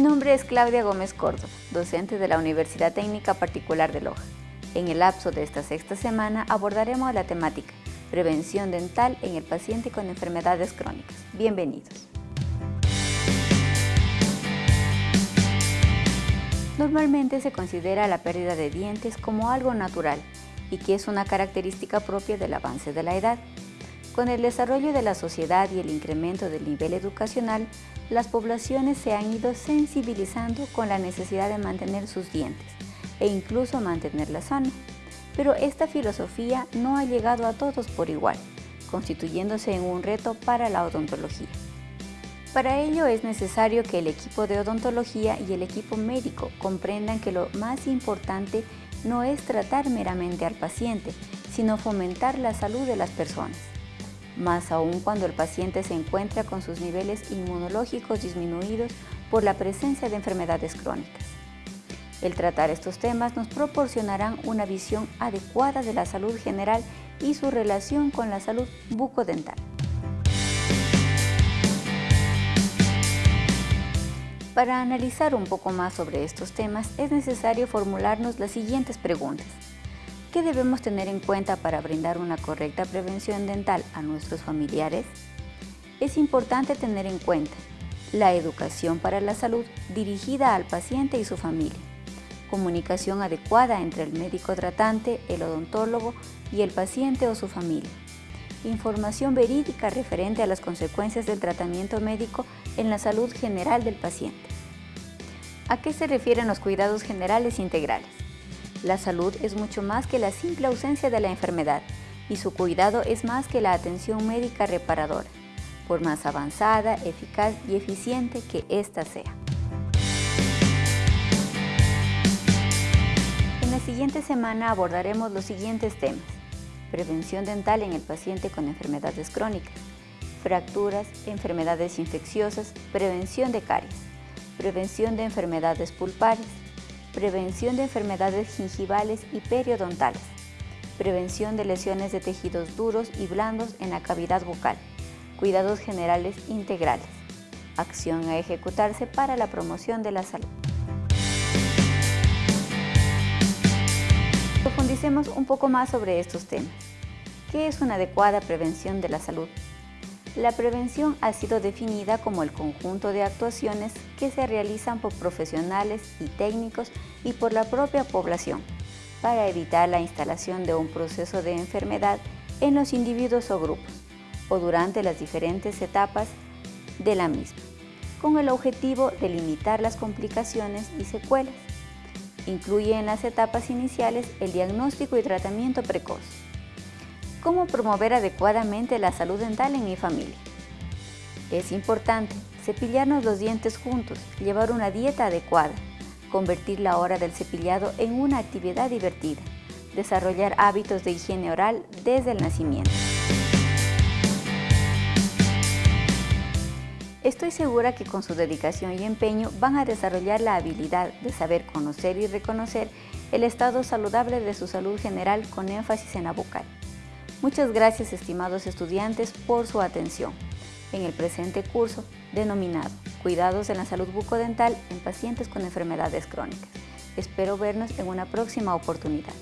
nombre es Claudia Gómez Córdoba, docente de la Universidad Técnica Particular de Loja. En el lapso de esta sexta semana abordaremos la temática Prevención dental en el paciente con enfermedades crónicas. Bienvenidos. Normalmente se considera la pérdida de dientes como algo natural y que es una característica propia del avance de la edad. Con el desarrollo de la sociedad y el incremento del nivel educacional, las poblaciones se han ido sensibilizando con la necesidad de mantener sus dientes e incluso mantenerla sana. Pero esta filosofía no ha llegado a todos por igual, constituyéndose en un reto para la odontología. Para ello es necesario que el equipo de odontología y el equipo médico comprendan que lo más importante no es tratar meramente al paciente, sino fomentar la salud de las personas más aún cuando el paciente se encuentra con sus niveles inmunológicos disminuidos por la presencia de enfermedades crónicas. El tratar estos temas nos proporcionarán una visión adecuada de la salud general y su relación con la salud bucodental. Para analizar un poco más sobre estos temas es necesario formularnos las siguientes preguntas. ¿Qué debemos tener en cuenta para brindar una correcta prevención dental a nuestros familiares? Es importante tener en cuenta la educación para la salud dirigida al paciente y su familia, comunicación adecuada entre el médico tratante, el odontólogo y el paciente o su familia, información verídica referente a las consecuencias del tratamiento médico en la salud general del paciente. ¿A qué se refieren los cuidados generales integrales? La salud es mucho más que la simple ausencia de la enfermedad y su cuidado es más que la atención médica reparadora, por más avanzada, eficaz y eficiente que ésta sea. En la siguiente semana abordaremos los siguientes temas. Prevención dental en el paciente con enfermedades crónicas, fracturas, enfermedades infecciosas, prevención de caries, prevención de enfermedades pulpares, prevención de enfermedades gingivales y periodontales, prevención de lesiones de tejidos duros y blandos en la cavidad bucal, cuidados generales integrales, acción a ejecutarse para la promoción de la salud. Profundicemos un poco más sobre estos temas. ¿Qué es una adecuada prevención de la salud? La prevención ha sido definida como el conjunto de actuaciones que se realizan por profesionales y técnicos y por la propia población para evitar la instalación de un proceso de enfermedad en los individuos o grupos o durante las diferentes etapas de la misma, con el objetivo de limitar las complicaciones y secuelas. Incluye en las etapas iniciales el diagnóstico y tratamiento precoz, ¿Cómo promover adecuadamente la salud dental en mi familia? Es importante cepillarnos los dientes juntos, llevar una dieta adecuada, convertir la hora del cepillado en una actividad divertida, desarrollar hábitos de higiene oral desde el nacimiento. Estoy segura que con su dedicación y empeño van a desarrollar la habilidad de saber conocer y reconocer el estado saludable de su salud general con énfasis en la bucal. Muchas gracias estimados estudiantes por su atención en el presente curso denominado Cuidados en la salud bucodental en pacientes con enfermedades crónicas. Espero vernos en una próxima oportunidad.